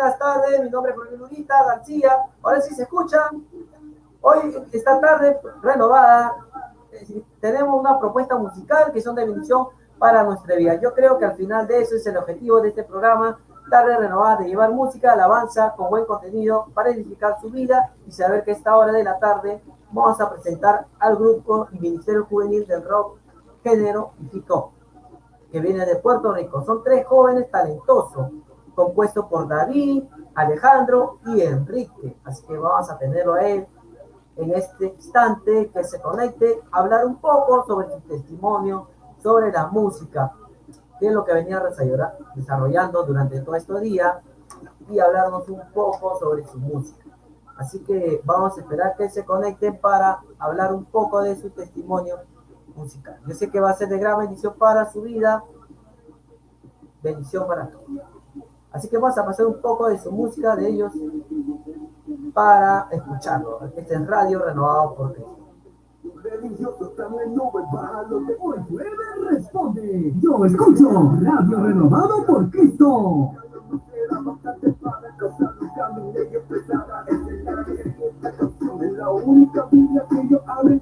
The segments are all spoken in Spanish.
buenas tardes. Mi nombre es Jorge Lurita García. Ahora sí se escuchan. Hoy, esta tarde renovada, tenemos una propuesta musical que son de bendición para nuestra vida. Yo creo que al final de eso es el objetivo de este programa, tarde renovada, de llevar música, alabanza con buen contenido para edificar su vida y saber que esta hora de la tarde vamos a presentar al grupo y Ministerio Juvenil del Rock Género y Hip que viene de Puerto Rico. Son tres jóvenes talentosos, compuestos por David, Alejandro y Enrique. Así que vamos a tenerlo a él en este instante, que se conecte, hablar un poco sobre su testimonio, sobre la música, que es lo que venía desarrollando durante todo este día, y hablarnos un poco sobre su música. Así que vamos a esperar que se conecten para hablar un poco de su testimonio musical. Yo sé que va a ser de gran bendición para su vida, bendición para todos. Así que vamos a pasar un poco de su música, de ellos, para escucharlo. Este es Radio Renovado por Cristo. Religioso también no lo de hoy responde. Yo escucho Radio Renovado por Cristo. Es la única Biblia que yo abro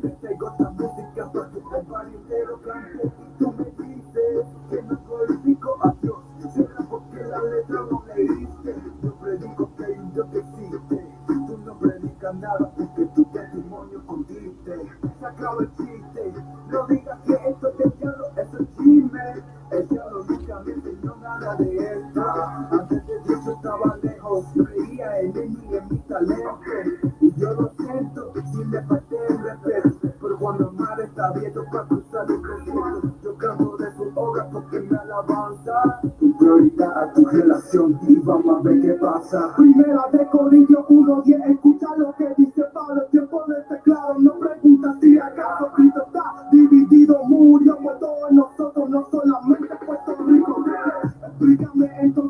Por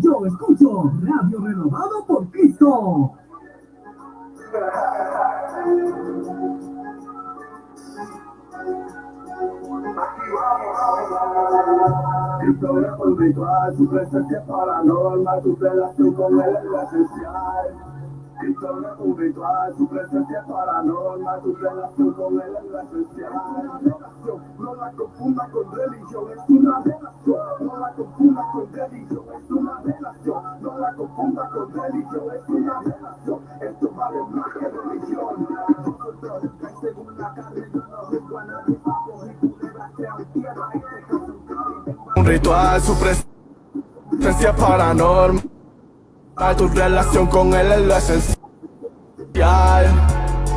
yo escucho Radio Renovado por Cristo. Cristo es un ritual, su presencia es paranormal, tu relación con él es esencial. Es un ritual, su presencia es paranormal, tu relación con él es esencial. Relación, no la confunda con religión, es una relación. No la confunda con religión, es una relación. No la confunda con religión, es una relación. Esto vale más que religión. Que según la carne yo no juzgo a nadie, papo y culebras sean tierra, este caso un. Un ritual, su presencia paranormal. Tu relación con él es lo esencial.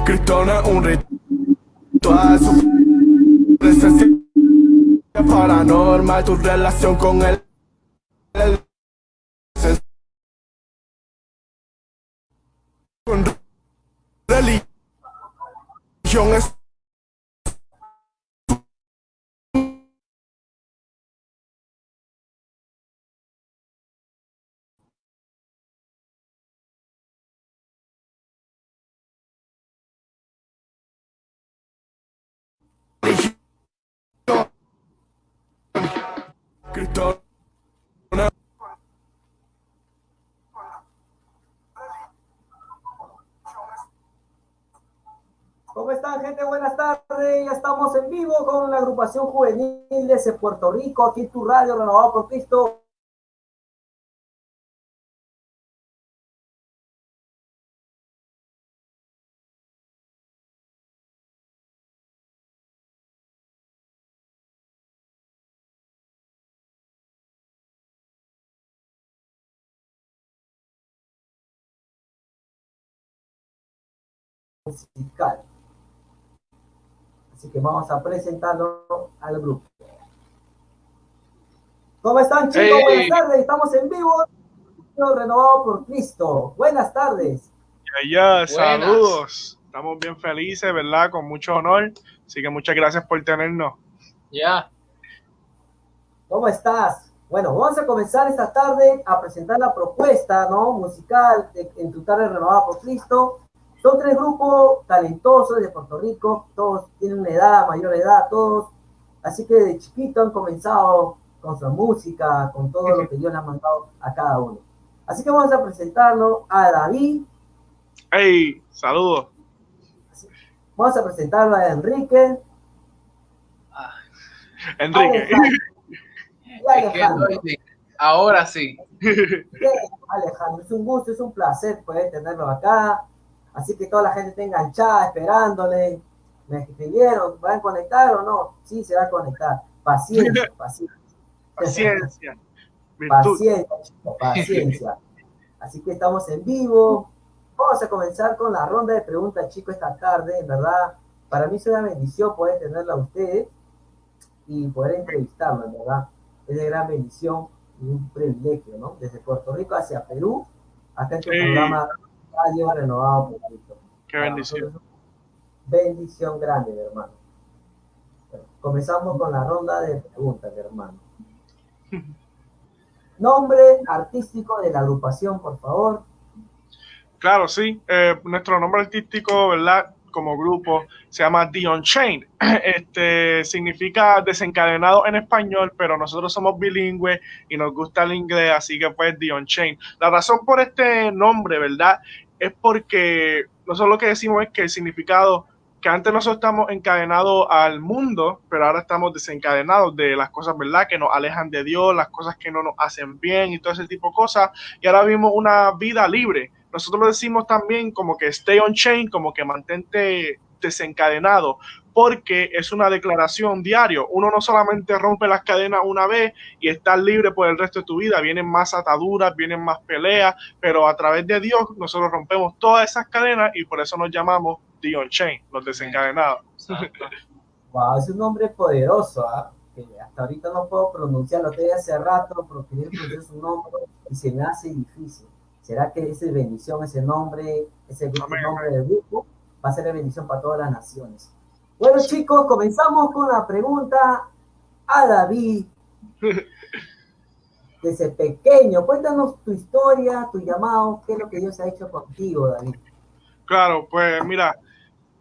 Cristo no es un ritual, su presencia paranormal. Tu relación con él es lo esencial. Con religión es ¿Cómo están, gente? Buenas tardes. Ya estamos Estamos en vivo con la agrupación juvenil de Puerto Rico, aquí tu radio renovado por Cristo. Así que vamos a presentarlo al grupo. ¿Cómo están chicos? Hey. Buenas tardes, estamos en vivo. Renovado por Cristo. Buenas tardes. Ya, ya, saludos. Estamos bien felices, ¿verdad? Con mucho honor. Así que muchas gracias por tenernos. Ya. ¿Cómo estás? Bueno, vamos a comenzar esta tarde a presentar la propuesta ¿no? musical de, en tu tarde renovada por Cristo. Son tres grupos talentosos de Puerto Rico, todos tienen una edad, mayor edad, todos. Así que de chiquito han comenzado con su música, con todo lo que Dios le ha mandado a cada uno. Así que vamos a presentarlo a David, Hey, saludos. vamos a presentarlo a Enrique Enrique. y Es que Alejandro. estoy bien. Ahora sí. Alejandro, es un gusto, es un placer poder tenerlo acá. Así que toda la gente está enganchada, esperándole. Me escribieron, ¿van a conectar o no? Sí, se va a conectar. Paciencia, paciencia. Paciencia. Paciencia, chicos, paciencia. Así que estamos en vivo. Vamos a comenzar con la ronda de preguntas, chicos, esta tarde. En verdad, para mí es una bendición poder tenerla a ustedes y poder entrevistarla, en verdad. Es de gran bendición y un privilegio, ¿no? Desde Puerto Rico hacia Perú, acá en tu Sí. programa Radio Renovado por Cristo. Qué bendición. Bendición grande, mi hermano. Bueno, comenzamos con la ronda de preguntas, mi hermano. Nombre artístico de la agrupación, por favor. Claro, sí. Eh, nuestro nombre artístico, ¿verdad? Como grupo se llama The Unchained. Este significa desencadenado en español, pero nosotros somos bilingües y nos gusta el inglés, así que pues The Unchained. La razón por este nombre, ¿verdad? Es porque nosotros lo que decimos es que el significado que antes nosotros estamos encadenados al mundo, pero ahora estamos desencadenados de las cosas, ¿verdad? Que nos alejan de Dios, las cosas que no nos hacen bien y todo ese tipo de cosas. Y ahora vivimos una vida libre. Nosotros lo decimos también como que stay on chain, como que mantente desencadenado, porque es una declaración diario. Uno no solamente rompe las cadenas una vez y estás libre por el resto de tu vida. Vienen más ataduras, vienen más peleas, pero a través de Dios nosotros rompemos todas esas cadenas y por eso nos llamamos The On-Chain, los desencadenados. Wow, es un nombre poderoso, ¿ah? que hasta ahorita no puedo pronunciarlo. Estoy hace rato por querer pronunciar su nombre y se me hace difícil. ¿Será que esa bendición, ese nombre, ese Amén, nombre del grupo, va a ser de bendición para todas las naciones? Bueno, chicos, comenzamos con la pregunta a David. Desde pequeño, cuéntanos tu historia, tu llamado, qué es lo que Dios ha hecho contigo, David. Claro, pues mira,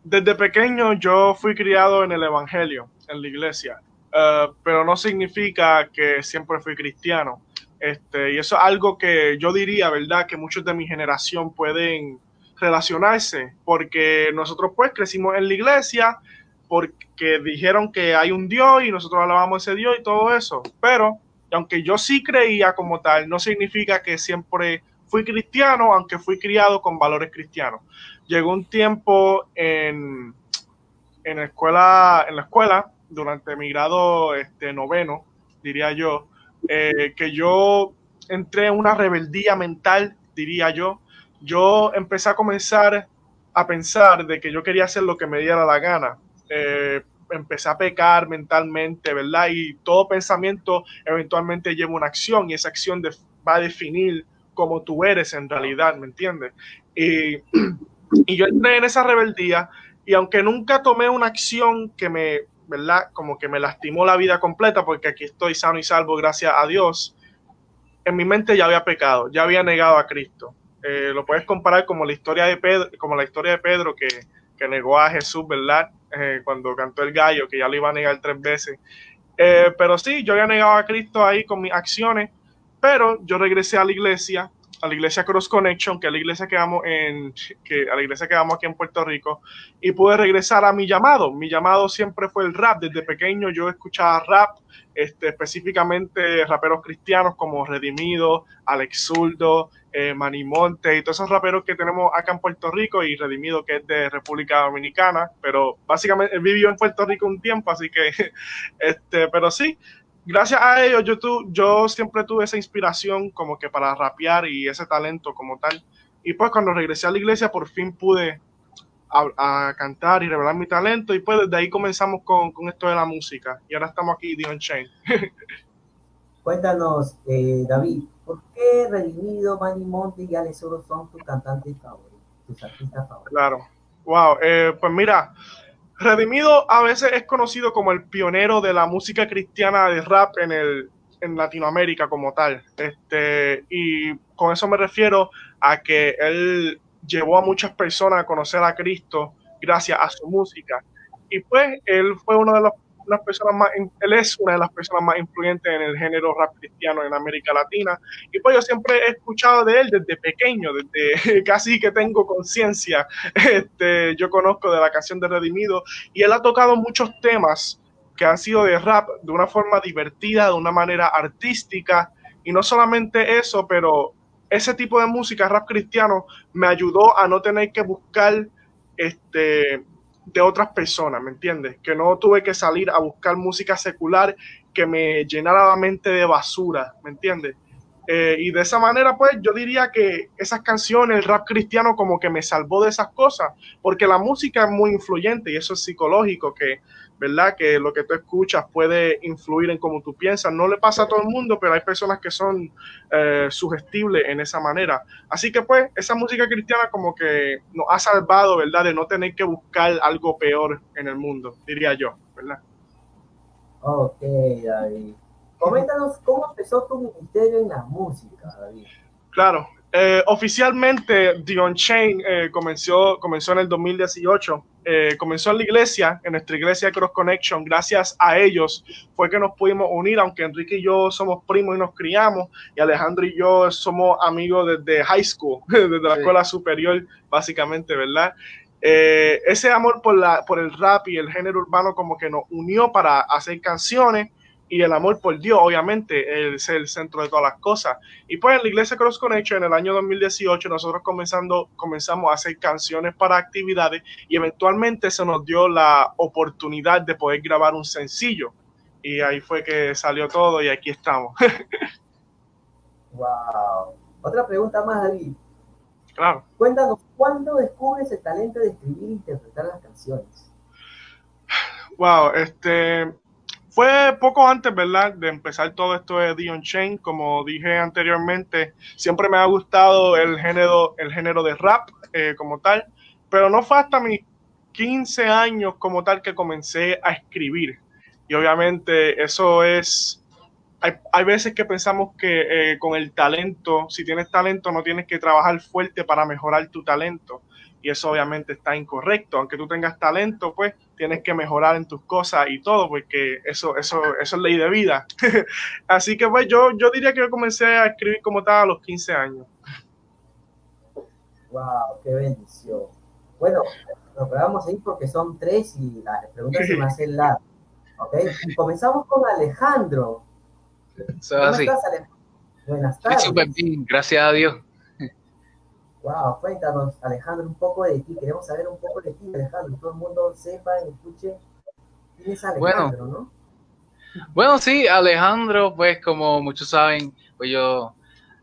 desde pequeño yo fui criado en el Evangelio, en la iglesia, eh, pero no significa que siempre fui cristiano. Este, y eso es algo que yo diría, ¿verdad? Que muchos de mi generación pueden relacionarse, porque nosotros pues crecimos en la iglesia, porque dijeron que hay un Dios y nosotros alabamos ese Dios y todo eso, pero aunque yo sí creía como tal, no significa que siempre fui cristiano, aunque fui criado con valores cristianos. Llegó un tiempo en, en, la, escuela, en la escuela, durante mi grado este, noveno, diría yo, eh, que yo entré en una rebeldía mental, diría yo. Yo empecé a comenzar a pensar de que yo quería hacer lo que me diera la gana. Eh, empecé a pecar mentalmente, ¿verdad? Y todo pensamiento eventualmente lleva una acción y esa acción de, va a definir cómo tú eres en realidad, ¿me entiendes? Y, y, yo entré en esa rebeldía y aunque nunca tomé una acción que me, ¿verdad? Como que me lastimó la vida completa, porque aquí estoy sano y salvo gracias a Dios, en mi mente ya había pecado, ya había negado a Cristo. Eh, lo puedes comparar como la historia de Pedro, como la historia de Pedro que, que negó a Jesús, ¿verdad? Eh, cuando cantó el gallo, que ya lo iba a negar tres veces. Eh, pero sí, yo había negado a Cristo ahí con mis acciones, pero yo regresé a la iglesia a la iglesia Cross Connection, que es la iglesia que vamos en, que a la iglesia que vamos aquí en Puerto Rico, y pude regresar a mi llamado. Mi llamado siempre fue el rap. Desde pequeño yo escuchaba rap, este, específicamente raperos cristianos como Redimido, Alex Zurdo, eh, Manimonte y todos esos raperos que tenemos acá en Puerto Rico y Redimido que es de República Dominicana, pero básicamente vivió en Puerto Rico un tiempo, así que, este, pero sí, gracias a ellos yo, tu, yo siempre tuve esa inspiración como que para rapear y ese talento como tal. Y pues cuando regresé a la iglesia por fin pude a, a cantar y revelar mi talento y pues desde ahí comenzamos con, con esto de la música y ahora estamos aquí, Dion Chain. Cuéntanos, eh, David, ¿por qué Redimido, Manny Monte y Alex Oro son tus cantantes favoritos, tus artistas favoritos? Claro, wow, eh, pues mira, Redimido a veces es conocido como el pionero de la música cristiana de rap en, el, en Latinoamérica como tal. Este, y con eso me refiero a que él llevó a muchas personas a conocer a Cristo gracias a su música. Y pues él fue uno de los personas más, él es una de las personas más influyentes en el género rap cristiano en América Latina. Y pues yo siempre he escuchado de él desde pequeño, desde casi que tengo conciencia. Este, yo conozco de la canción de Redimido y él ha tocado muchos temas que han sido de rap de una forma divertida, de una manera artística. Y no solamente eso, pero ese tipo de música, rap cristiano, me ayudó a no tener que buscar este, de otras personas, ¿me entiendes? Que no tuve que salir a buscar música secular que me llenara la mente de basura, ¿me entiendes? Eh, y de esa manera, pues yo diría que esas canciones, el rap cristiano, como que me salvó de esas cosas, porque la música es muy influyente y eso es psicológico, que ¿verdad? Que lo que tú escuchas puede influir en cómo tú piensas. No le pasa a todo el mundo, pero hay personas que son eh, sugestibles en esa manera. Así que pues esa música cristiana como que nos ha salvado, ¿verdad? De no tener que buscar algo peor en el mundo, diría yo, ¿verdad? Ok, David. Coméntanos cómo empezó tu ministerio en la música, David. Claro, eh, oficialmente Dion Chain eh, comenzó, comenzó en el 2018 eh, comenzó en la iglesia, en nuestra iglesia Cross Connection, gracias a ellos fue que nos pudimos unir, aunque Enrique y yo somos primos y nos criamos, y Alejandro y yo somos amigos desde high school, desde la sí. escuela superior, básicamente, ¿verdad? Eh, ese amor por, la, por el rap y el género urbano como que nos unió para hacer canciones y el amor por Dios, obviamente, es el centro de todas las cosas. Y pues en la iglesia Cross Connection, en el año 2018, nosotros comenzando, comenzamos a hacer canciones para actividades y eventualmente se nos dio la oportunidad de poder grabar un sencillo. Y ahí fue que salió todo y aquí estamos. wow. Otra pregunta más, David. Claro. Cuéntanos, ¿cuándo descubres el talento de escribir e interpretar las canciones? Wow, este, fue poco antes, ¿verdad?, de empezar todo esto de Dion Chain. Como dije anteriormente, siempre me ha gustado el género, el género de rap eh, como tal, pero no fue hasta mis 15 años como tal que comencé a escribir. Y obviamente eso es, hay, hay veces que pensamos que eh, con el talento, si tienes talento, no tienes que trabajar fuerte para mejorar tu talento y eso obviamente está incorrecto. Aunque tú tengas talento, pues tienes que mejorar en tus cosas y todo, porque eso, eso, eso es ley de vida. Así que pues yo, yo diría que yo comencé a escribir como tal a los 15 años. Wow, qué bendición. Bueno, nos vamos a ir porque son tres y las preguntas se me hacen largas. ¿Ok? Y comenzamos con Alejandro. ¿Cómo así. estás, Alejandro? Buenas tardes. Súper bien, gracias a Dios. Wow, cuéntanos, Alejandro, un poco de ti. Queremos saber un poco de ti, Alejandro. Todo el mundo sepa y escuche quién es Alejandro, bueno, ¿no? Bueno, sí, Alejandro, pues como muchos saben, pues yo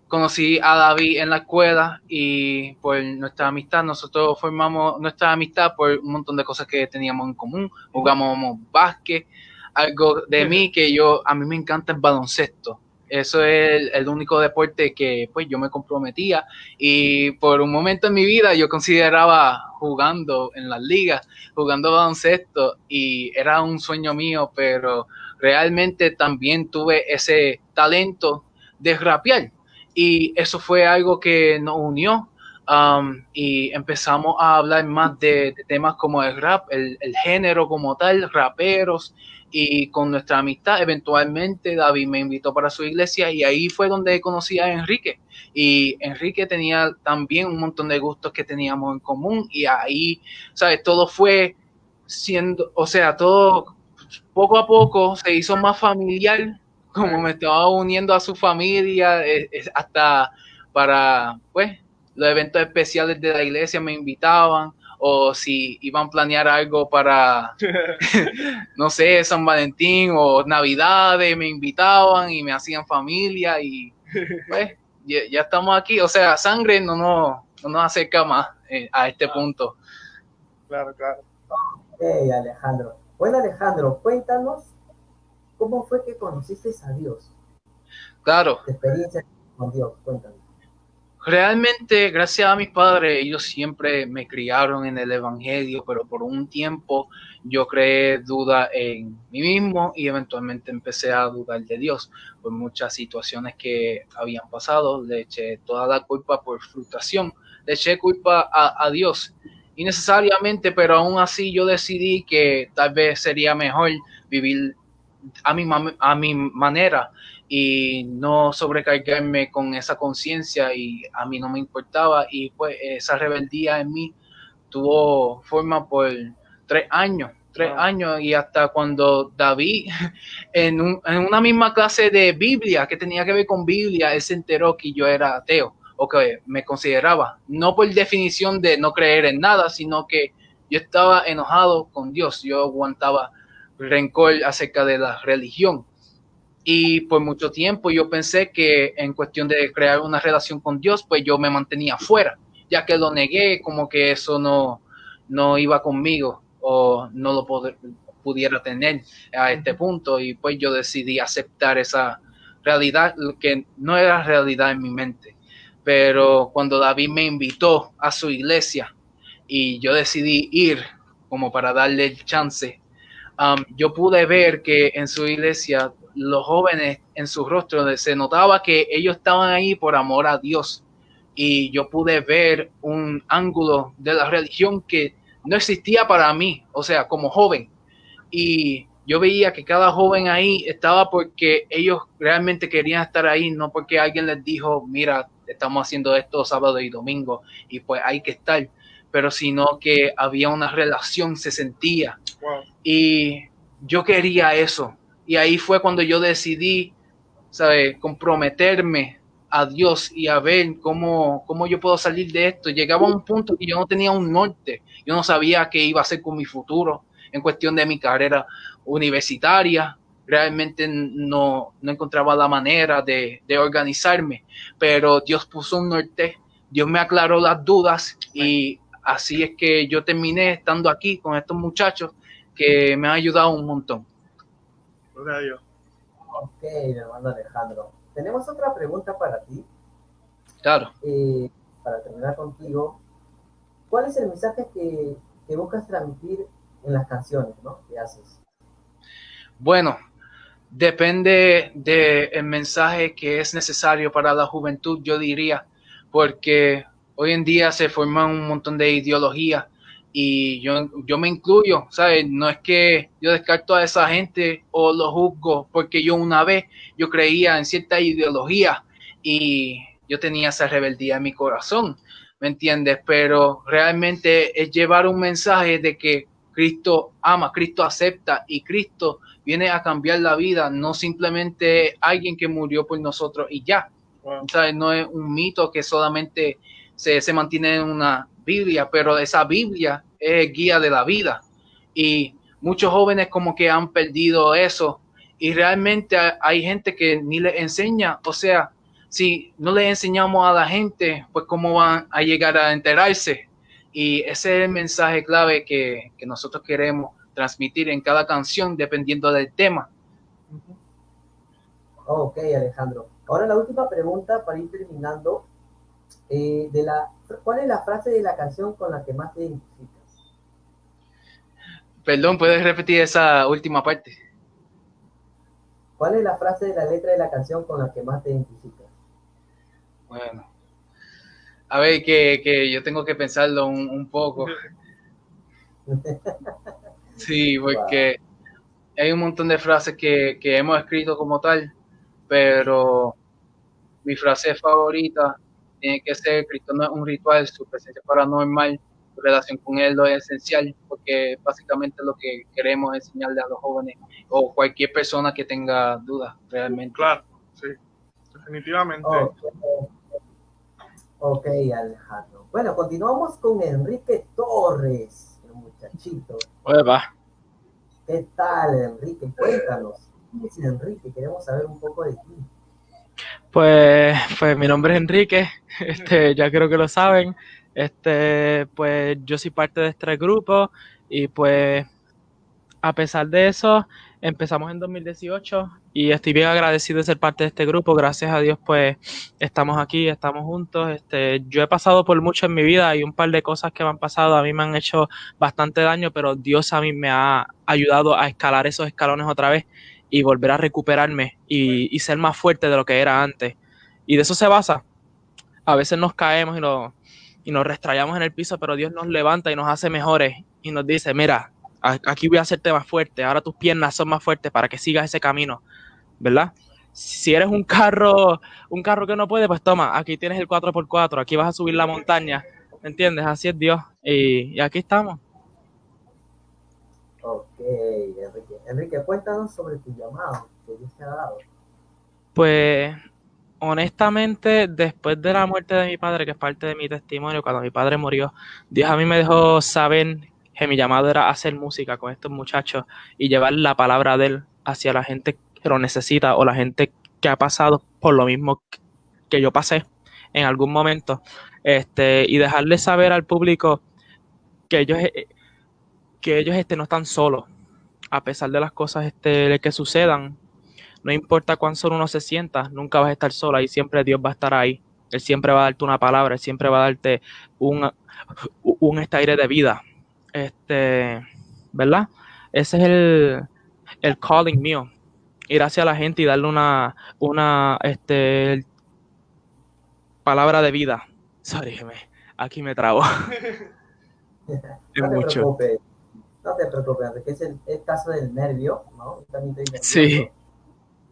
conocí a David en la escuela y por nuestra amistad, nosotros formamos nuestra amistad por un montón de cosas que teníamos en común. Jugamos básquet, algo de mí que yo, a mí me encanta el baloncesto. Eso es el, único deporte que pues yo me comprometía. Y por un momento en mi vida yo consideraba jugando en las ligas, jugando baloncesto y era un sueño mío, pero realmente también tuve ese talento de rapear. Y eso fue algo que nos unió um, y empezamos a hablar más de, temas como el rap, el género como tal, raperos y con nuestra amistad eventualmente David me invitó para su iglesia y ahí fue donde conocí a Enrique y Enrique tenía también un montón de gustos que teníamos en común y ahí, ¿sabes? Todo fue siendo, o sea, todo poco a poco se hizo más familiar, como me estaba uniendo a su familia, eh, hasta para, pues, los eventos especiales de la iglesia me invitaban, o si iban a planear algo para, no sé, San Valentín o Navidades, me invitaban y me hacían familia y pues ya, estamos aquí. O sea, sangre no, no, no nos acerca más eh, a este punto. Claro, claro. Hey, Alejandro. Bueno, Alejandro, cuéntanos cómo fue que conociste a Dios. Claro. Tu experiencia con Dios, cuéntanos. Realmente, gracias a mis padres, ellos siempre me criaron en el Evangelio, pero por un tiempo yo creé duda en mí mismo y eventualmente empecé a dudar de Dios por muchas situaciones que habían pasado. Le eché toda la culpa por frustración, le eché culpa a, a Dios innecesariamente, pero aún así yo decidí que tal vez sería mejor vivir a mi, a mi manera y no sobrecargarme con esa conciencia y a mí no me importaba. Y pues esa rebeldía en mí tuvo forma por tres años, tres años. Y hasta cuando David en, en, una misma clase de Biblia que tenía que ver con Biblia, él se enteró que yo era ateo o que me consideraba, no por definición de no creer en nada, sino que yo estaba enojado con Dios, yo aguantaba rencor acerca de la religión y por mucho tiempo yo pensé que en cuestión de crear una relación con Dios, pues yo me mantenía fuera, ya que lo negué como que eso no, no iba conmigo o no lo pudiera tener a este punto. Y pues yo decidí aceptar esa realidad que no era realidad en mi mente. Pero cuando David me invitó a su iglesia y yo decidí ir como para darle el chance, um, yo pude ver que en su iglesia los jóvenes en su rostro se notaba que ellos estaban ahí por amor a Dios. Y yo pude ver un ángulo de la religión que no existía para mí, o sea, como joven. Y yo veía que cada joven ahí estaba porque ellos realmente querían estar ahí, no porque alguien les dijo, mira, estamos haciendo esto sábado y domingo y pues hay que estar, pero sino que había una relación, se sentía. Y yo quería eso, y ahí fue cuando yo decidí, ¿sabes? Comprometerme a Dios y a ver cómo, cómo yo puedo salir de esto. Llegaba a un punto que yo no tenía un norte, yo no sabía qué iba a hacer con mi futuro en cuestión de mi carrera universitaria. Realmente no, no encontraba la manera de, de organizarme, pero Dios puso un norte, Dios me aclaró las dudas y así es que yo terminé estando aquí con estos muchachos que me han ayudado un montón. Ok, mi hermano Alejandro. Tenemos otra pregunta para ti. Claro. Eh, para terminar contigo, ¿cuál es el mensaje que, que buscas transmitir en las canciones ¿no? que haces? Bueno, depende del mensaje que es necesario para la juventud, yo diría, porque hoy en día se forman un montón de ideologías y yo, yo me incluyo, ¿sabes? No es que yo descarto a esa gente o lo juzgo, porque yo una vez yo creía en cierta ideología y yo tenía esa rebeldía en mi corazón, ¿me entiendes? Pero realmente es llevar un mensaje de que Cristo ama, Cristo acepta y Cristo viene a cambiar la vida, no simplemente alguien que murió por nosotros y ya. ¿sabes? No es un mito que solamente se, se mantiene en una Biblia, pero esa Biblia es guía de la vida. Y muchos jóvenes como que han perdido eso y realmente hay gente que ni le enseña, o sea, si no le enseñamos a la gente, pues cómo van a llegar a enterarse. Y ese es el mensaje clave que, que nosotros queremos transmitir en cada canción dependiendo del tema. Ok, Alejandro. Ahora la última pregunta para ir terminando. Eh, de la, ¿Cuál es la frase de la canción con la que más te identificas? Perdón, ¿puedes repetir esa última parte? ¿Cuál es la frase de la letra de la canción con la que más te identificas? Bueno, a ver, que, que yo tengo que pensarlo un, un poco. Sí, porque hay un montón de frases que, que hemos escrito como tal, pero mi frase favorita tiene que ser Cristo no es un ritual, su presencia paranormal, su relación con él lo es esencial, porque básicamente lo que queremos enseñarle a los jóvenes o cualquier persona que tenga dudas realmente. Claro, sí, definitivamente. Ok, Ok, Alejandro. Bueno, continuamos con Enrique Torres, el muchachito. Uepa. ¿Qué tal, Enrique? Cuéntanos. ¿Quién es Enrique? Queremos saber un poco de ti. Pues, pues mi nombre es Enrique, este, ya creo que lo saben. Este, pues yo soy parte de este grupo y pues a pesar de eso, empezamos en 2018 y estoy bien agradecido de ser parte de este grupo. Gracias a Dios, pues estamos aquí, estamos juntos. Este, yo he pasado por mucho en mi vida y un par de cosas que me han pasado a mí me han hecho bastante daño, pero Dios a mí me ha ayudado a escalar esos escalones otra vez y volver a recuperarme y, ser más fuerte de lo que era antes. Y de eso se basa. A veces nos caemos y nos, y nos restrayamos en el piso, pero Dios nos levanta y nos hace mejores y nos dice, mira, aquí voy a hacerte más fuerte, ahora tus piernas son más fuertes para que sigas ese camino, ¿verdad? Si eres un carro, un carro que no puede, pues toma, aquí tienes el 4x4, aquí vas a subir la montaña, ¿me entiendes? Así es Dios. Y, y aquí estamos. Ok, Enrique. Cuéntanos sobre tu llamado que Dios te ha dado. Pues honestamente, después de la muerte de mi padre, que es parte de mi testimonio, cuando mi padre murió, Dios a mí me dejó saber que mi llamado era hacer música con estos muchachos y llevar la palabra de él hacia la gente que lo necesita o la gente que ha pasado por lo mismo que yo pasé en algún momento. Este, y dejarle saber al público que ellos, eh, que ellos este, no están solos, a pesar de las cosas este, que sucedan, no importa cuán solo uno se sienta, nunca vas a estar sola y siempre Dios va a estar ahí. Él siempre va a darte una palabra, Él siempre va a darte un, un este aire de vida. Este, ¿verdad? Ese es el, el calling mío. Ir hacia la gente y darle una, una este, palabra de vida. Sorry, aquí me trabo. Es No te mucho. preocupes. No te preocupes, Enrique. Es el, el caso del nervio, ¿no? También estoy nervioso. Sí.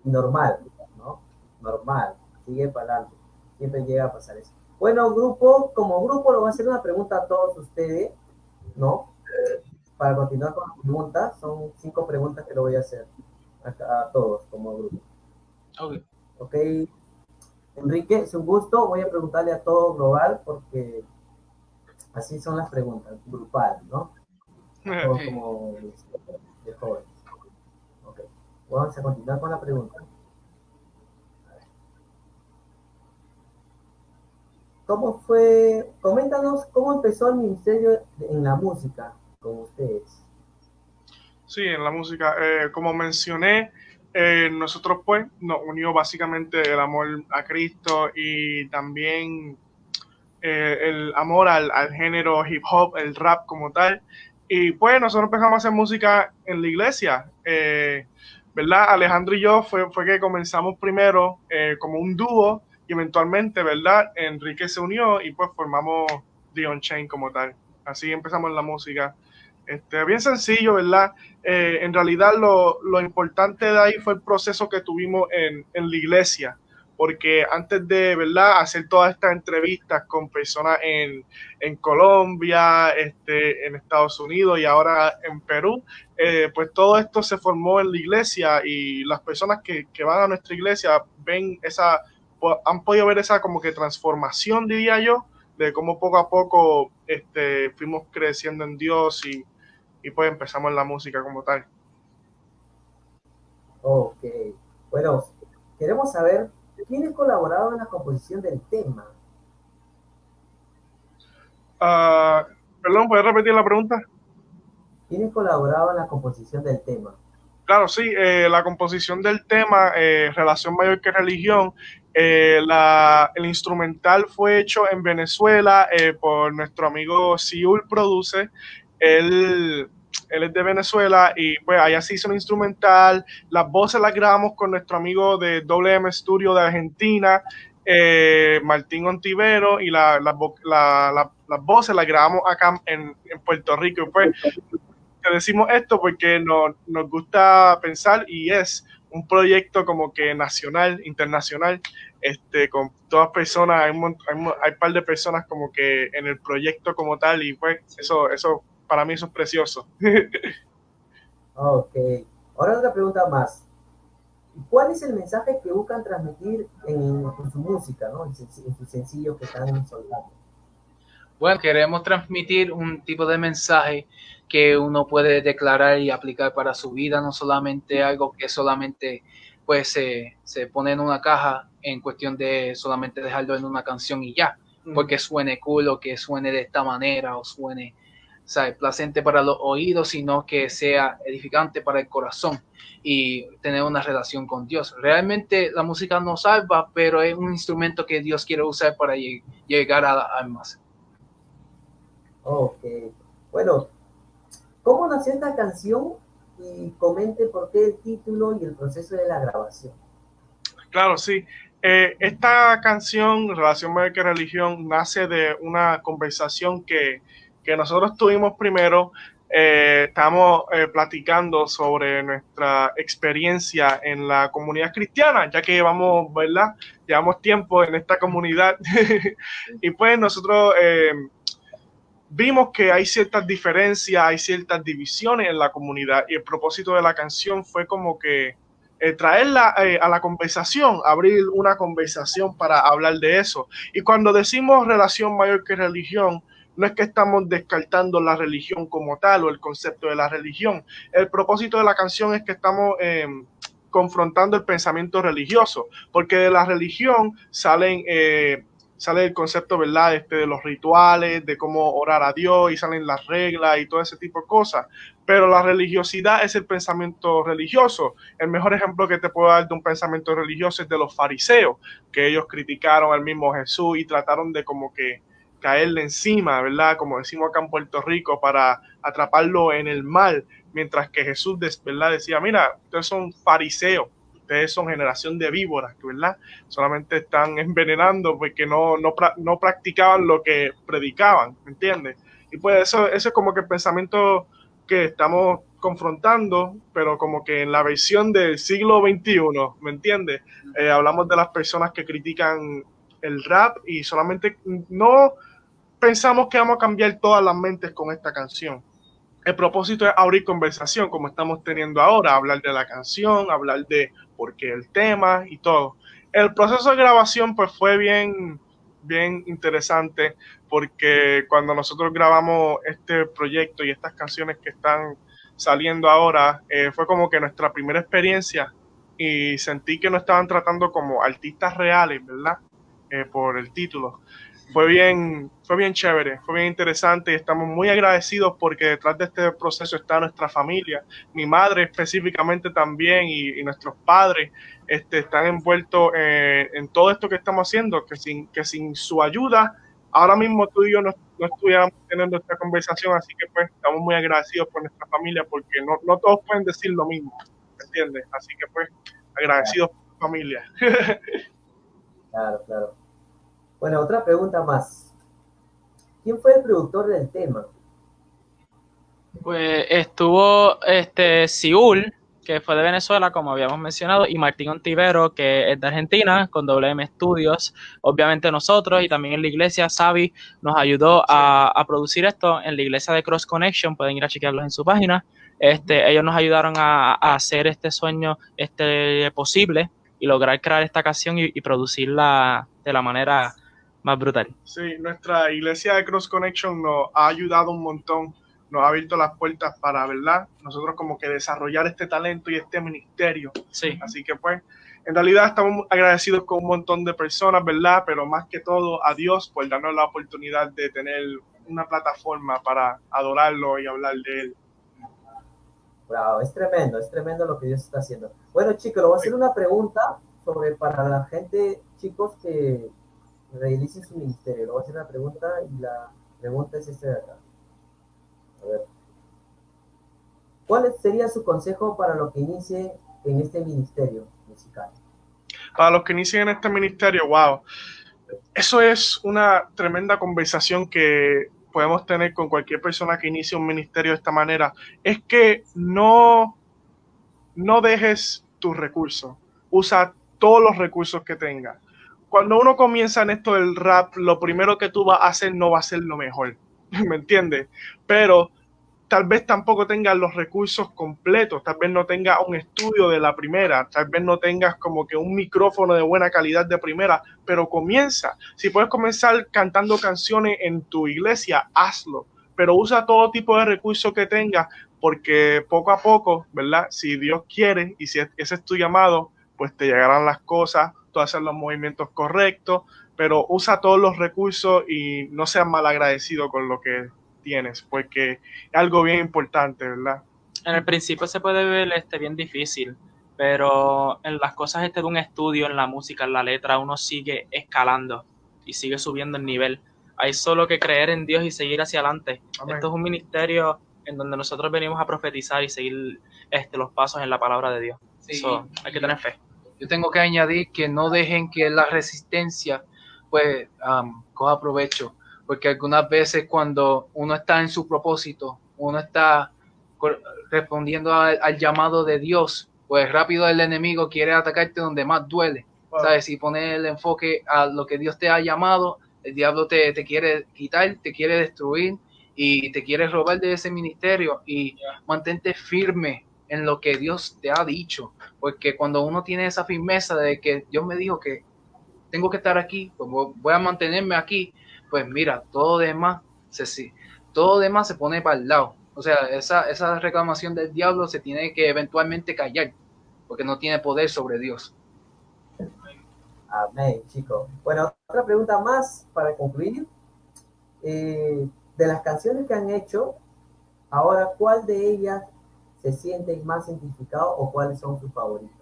Normal, ¿no? Normal. Sigue para adelante. Siempre llega a pasar eso. Bueno, grupo, como grupo, lo voy a hacer una pregunta a todos ustedes, ¿no? Para continuar con las preguntas, son cinco preguntas que le voy a hacer a, a todos como grupo. Ok. Ok, Enrique, es un gusto. Voy a preguntarle a todo global porque así son las preguntas, grupal, ¿no? Todos como de jóvenes. Vamos a continuar con la pregunta. ¿Cómo fue? Coméntanos cómo empezó el ministerio en la música con ustedes. Sí, en la música. Eh, como mencioné, eh, nosotros pues nos unió básicamente el amor a Cristo y también eh, el amor al, al género hip hop, el rap como tal. Y pues nosotros empezamos a hacer música en la iglesia. eh, ¿Verdad? Alejandro y yo fue, fue que comenzamos primero eh, como un dúo y eventualmente, ¿verdad? Enrique se unió y pues formamos The Chain como tal. Así empezamos la música. Este, bien sencillo, ¿verdad? Eh, en realidad lo, lo, importante de ahí fue el proceso que tuvimos en, en, la iglesia, porque antes de, ¿verdad?, hacer todas estas entrevistas con personas en, en Colombia, este, en Estados Unidos y ahora en Perú, eh, pues todo esto se formó en la iglesia y las personas que, que van a nuestra iglesia ven esa, han podido ver esa como que transformación, diría yo, de cómo poco a poco este, fuimos creciendo en Dios y, y pues empezamos en la música como tal. Ok, bueno, queremos saber quiénes colaboraron en la composición del tema. Uh, perdón, ¿puedes repetir la pregunta? ¿Quiénes colaboraban en la composición del tema? Claro, sí, eh, la composición del tema, eh, Relación Mayor que Religión, eh, la, el instrumental fue hecho en Venezuela por nuestro amigo Siul Produce. Él, él es de Venezuela y pues allá se hizo un instrumental. Las voces las grabamos con nuestro amigo de WM Studio de Argentina, eh, Martín Ontivero, y la, la, la, las voces las grabamos acá en, Puerto Rico. Y pues te decimos esto porque nos, gusta pensar y es un proyecto como que nacional, internacional, este, con todas personas, hay un, hay, par de personas como que en el proyecto como tal y pues eso, eso para mí eso es precioso. ok, ahora otra pregunta más. ¿Cuál es el mensaje que buscan transmitir en, su música, ¿no? en, su sencillo que están soltando? Bueno, queremos transmitir un tipo de mensaje que uno puede declarar y aplicar para su vida, no solamente algo que solamente pues se, se pone en una caja en cuestión de solamente dejarlo en una canción y ya, porque suene cool o que suene de esta manera o suene ¿sabes? placente para los oídos, sino que sea edificante para el corazón y tener una relación con Dios. Realmente la música no salva, pero es un instrumento que Dios quiere usar para llegar a las almas. Ok, bueno, ¿cómo nació esta canción? Y comente por qué el título y el proceso de la grabación. Claro, sí. Eh, esta canción, Relación Médica y Religión, nace de una conversación que que nosotros tuvimos primero, eh, estamos eh, platicando sobre nuestra experiencia en la comunidad cristiana, ya que llevamos, ¿verdad? Llevamos tiempo en esta comunidad y pues nosotros eh, vimos que hay ciertas diferencias, hay ciertas divisiones en la comunidad y el propósito de la canción fue como que traerla a la conversación, abrir una conversación para hablar de eso. Y cuando decimos relación mayor que religión, no es que estamos descartando la religión como tal o el concepto de la religión. El propósito de la canción es que estamos em, confrontando el pensamiento religioso, porque de la religión salen, eh, sale el concepto, ¿verdad? Este, de los rituales, de cómo orar a Dios y salen las reglas y todo ese tipo de cosas. Pero la religiosidad es el pensamiento religioso. El mejor ejemplo que te puedo dar de un pensamiento religioso es de los fariseos, que ellos criticaron al mismo Jesús y trataron de como que caerle encima, ¿verdad? Como decimos acá en Puerto Rico, para atraparlo en el mal, mientras que Jesús, ¿verdad? Decía, mira, ustedes son fariseos, ustedes son generación de víboras, ¿verdad? Solamente están envenenando porque no, no, practicaban lo que predicaban, ¿me entiendes? Y pues eso, eso es como que el pensamiento que estamos confrontando, pero como que en la versión del siglo XXI, ¿me entiendes? Eh, hablamos de las personas que critican el rap y solamente no pensamos que vamos a cambiar todas las mentes con esta canción. El propósito es abrir conversación como estamos teniendo ahora, hablar de la canción, hablar de por qué el tema y todo. El proceso de grabación pues fue bien, bien interesante porque cuando nosotros grabamos este proyecto y estas canciones que están saliendo ahora, eh, fue como que nuestra primera experiencia y sentí que no estaban tratando como artistas reales, ¿verdad? Eh, por el título, fue bien, fue bien chévere, fue bien interesante y estamos muy agradecidos porque detrás de este proceso está nuestra familia, mi madre específicamente también y, nuestros padres este, están envueltos eh, en todo esto que estamos haciendo, que sin, que sin su ayuda, ahora mismo tú y yo no, no estuviéramos teniendo esta conversación, así que pues estamos muy agradecidos por nuestra familia porque no, no todos pueden decir lo mismo, ¿entiendes? Así que pues agradecidos por familia. claro, claro. Bueno, otra pregunta más. ¿Quién fue el productor del tema? Pues estuvo este Siul, que fue de Venezuela, como habíamos mencionado, y Martín Ontivero, que es de Argentina, con WM Studios. Obviamente nosotros y también en la iglesia, Savi nos ayudó a, producir esto en la iglesia de Cross Connection, pueden ir a chequearlos en su página. Este, ellos nos ayudaron a, hacer este sueño este, posible y lograr crear esta canción y producirla de la manera más brutal. Sí, nuestra iglesia de Cross Connection nos ha ayudado un montón, nos ha abierto las puertas para, ¿verdad? Nosotros como que desarrollar este talento y este ministerio. Sí. Así que pues, en realidad estamos agradecidos con un montón de personas, ¿verdad? Pero más que todo a Dios por darnos la oportunidad de tener una plataforma para adorarlo y hablar de Él. Wow, es tremendo, es tremendo lo que Dios está haciendo. Bueno, chicos, le voy a hacer una pregunta sobre para la gente, chicos, que reinicie su ministerio. Le voy a hacer una pregunta y la pregunta es esta de acá. A ver. ¿Cuál sería su consejo para los que inicie en este ministerio musical? Para los que inicien en este ministerio, wow. Eso es una tremenda conversación que podemos tener con cualquier persona que inicie un ministerio de esta manera es que no, no dejes tus recursos, usa todos los recursos que tengas. Cuando uno comienza en esto del rap, lo primero que tú vas a hacer no va a ser lo mejor, ¿me entiendes? Pero tal vez tampoco tengas los recursos completos, tal vez no tengas un estudio de la primera, tal vez no tengas como que un micrófono de buena calidad de primera, pero comienza. Si puedes comenzar cantando canciones en tu iglesia, hazlo, pero usa todo tipo de recursos que tengas, porque poco a poco, ¿verdad? Si Dios quiere y si ese es tu llamado, pues te llegarán las cosas, tú haces los movimientos correctos, pero usa todos los recursos y no seas mal agradecido con lo que tienes, porque es algo bien importante, ¿verdad? En el principio se puede ver este bien difícil, pero en las cosas este de un estudio, en la música, en la letra, uno sigue escalando y sigue subiendo el nivel. Hay solo que creer en Dios y seguir hacia adelante. Amén. Esto es un ministerio en donde nosotros venimos a profetizar y seguir este, los pasos en la palabra de Dios. Sí. So, hay que tener fe. Yo tengo que añadir que no dejen que la resistencia pues am, coja provecho, porque algunas veces cuando uno está en su propósito, uno está respondiendo al, al llamado de Dios, pues rápido el enemigo quiere atacarte donde más duele. Wow. ¿Sabes? Si pones el enfoque a lo que Dios te ha llamado, el diablo te, te quiere quitar, te quiere destruir y te quiere robar de ese ministerio y mantente firme en lo que Dios te ha dicho, porque cuando uno tiene esa firmeza de que Dios me dijo que tengo que estar aquí, pues vo- voy a mantenerme aquí, pues mira, todo demás se sí, todo demás se pone para el lado. O sea, esa, esa reclamación del diablo se tiene que eventualmente callar, porque no tiene poder sobre Dios. Amén, chicos. Bueno, otra pregunta más para concluir. Eh, de las canciones que han hecho, ahora, ¿cuál de ellas se sienten más identificados o cuáles son sus favoritas?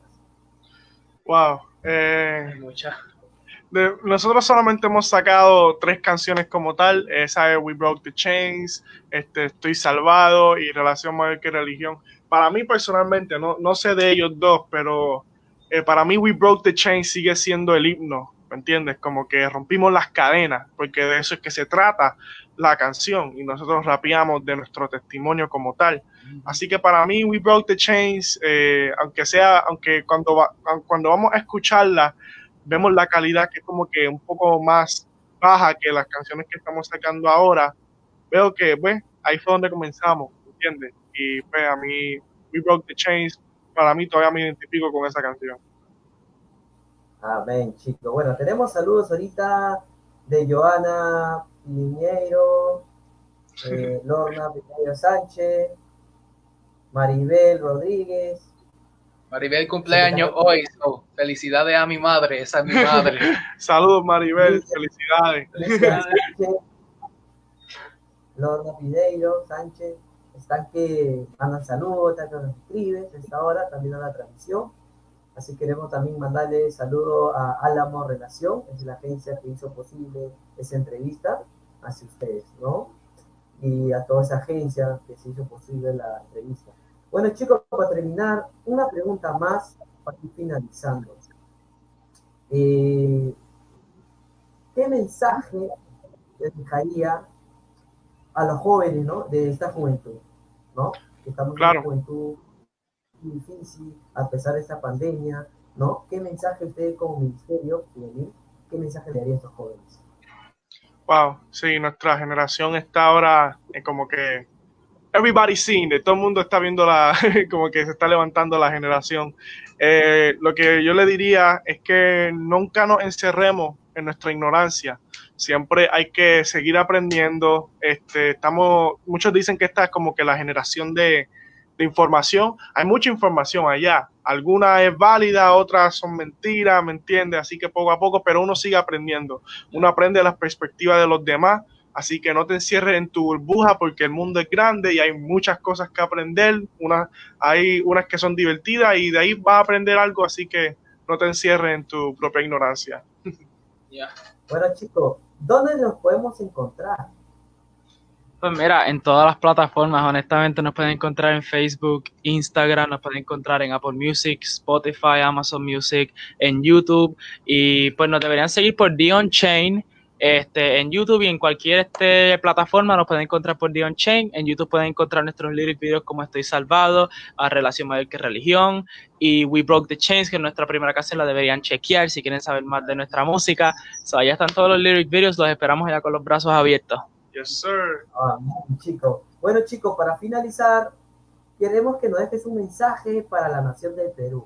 Wow. eh, muchas. De- nosotros solamente hemos sacado tres canciones como tal. Esa es We Broke the Chains, este, Estoy Salvado y Relación Mayor que Religión. Para mí personalmente, no, no sé de ellos dos, pero eh, para mí We Broke the Chains sigue siendo el himno, ¿me entiendes? Como que rompimos las cadenas, porque de eso es que se trata la canción y nosotros rapeamos de nuestro testimonio como tal. Así que para mí We Broke the Chains, eh, aunque sea, aunque cuando, va- cuando vamos a escucharla, vemos la calidad que es como que un poco más baja que las canciones que estamos sacando ahora, veo que, pues, ahí fue donde comenzamos, ¿entiendes? Y pues a mí, We Broke the Chains, para mí todavía me identifico con esa canción. Amén, chicos. Bueno, tenemos saludos ahorita de Joana Piñeiro, eh, Lorna Piñeiro Sánchez, Maribel Rodríguez, Maribel cumpleaños hoy, so, felicidades a mi madre, esa es mi madre. Saludos Maribel, felicidades. Sánchez, Lorna Piñeiro Sánchez, están que mandan saludos, están que nos escriben a esta hora, también a la transmisión. Así queremos también mandarle saludos a Álamo Relación, es la agencia que hizo posible esa entrevista hacia ustedes, ¿no? Y a toda esa agencia que se hizo posible la entrevista. Bueno, chicos, para terminar, una pregunta más para ir finalizando. Eh, ¿Qué mensaje le dejaría a los jóvenes, ¿no? De esta juventud, ¿no? Que estamos Claro. en una juventud difícil, a pesar de esta pandemia, ¿no? ¿Qué mensaje usted como ministerio, juvenil, qué mensaje le daría a estos jóvenes? Wow, sí, nuestra generación está ahora eh, como que everybody seeing it, todo el mundo está viendo la, como que se está levantando la generación. Eh, lo que yo le diría es que nunca nos encerremos en nuestra ignorancia. Siempre hay que seguir aprendiendo. Este, estamos, muchos dicen que esta es como que la generación de, de información. Hay mucha información allá. Alguna es válida, otras son mentiras, ¿me entiendes? Así que poco a poco, pero uno sigue aprendiendo. Uno aprende las perspectivas de los demás. Así que no te encierres en tu burbuja porque el mundo es grande y hay muchas cosas que aprender. Una, hay unas que son divertidas y de ahí vas a aprender algo. Así que no te encierres en tu propia ignorancia. Ya. Bueno, chicos, ¿dónde nos podemos encontrar? Pues mira, en todas las plataformas, honestamente, nos pueden encontrar en Facebook, Instagram, nos pueden encontrar en Apple Music, Spotify, Amazon Music, en YouTube. Y pues nos deberían seguir por Dion Chain este, en YouTube y en cualquier este, plataforma nos pueden encontrar por Dion Chain. En YouTube pueden encontrar nuestros lyric videos como Estoy Salvado, a Relación Mayor que Religión y We Broke the Chains, que es nuestra primera canción, la deberían chequear si quieren saber más de nuestra música. So, allá están todos los lyric videos, los esperamos allá con los brazos abiertos. Yes, sir. Ah, chicos. Bueno, chicos, para finalizar, queremos que nos dejes un mensaje para la nación del Perú.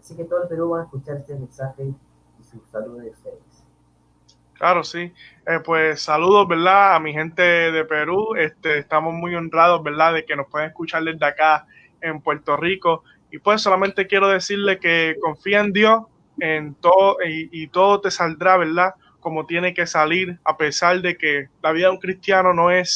Así que todo el Perú va a escuchar este mensaje y su saludo de ustedes. Claro, sí. Eh, pues saludos, ¿verdad? A mi gente de Perú. Este, estamos muy honrados, ¿verdad? De que nos pueden escuchar desde acá en Puerto Rico. Y pues solamente quiero decirle que confía en Dios en todo y, y todo te saldrá, ¿verdad? Como tiene que salir, a pesar de que la vida de un cristiano no es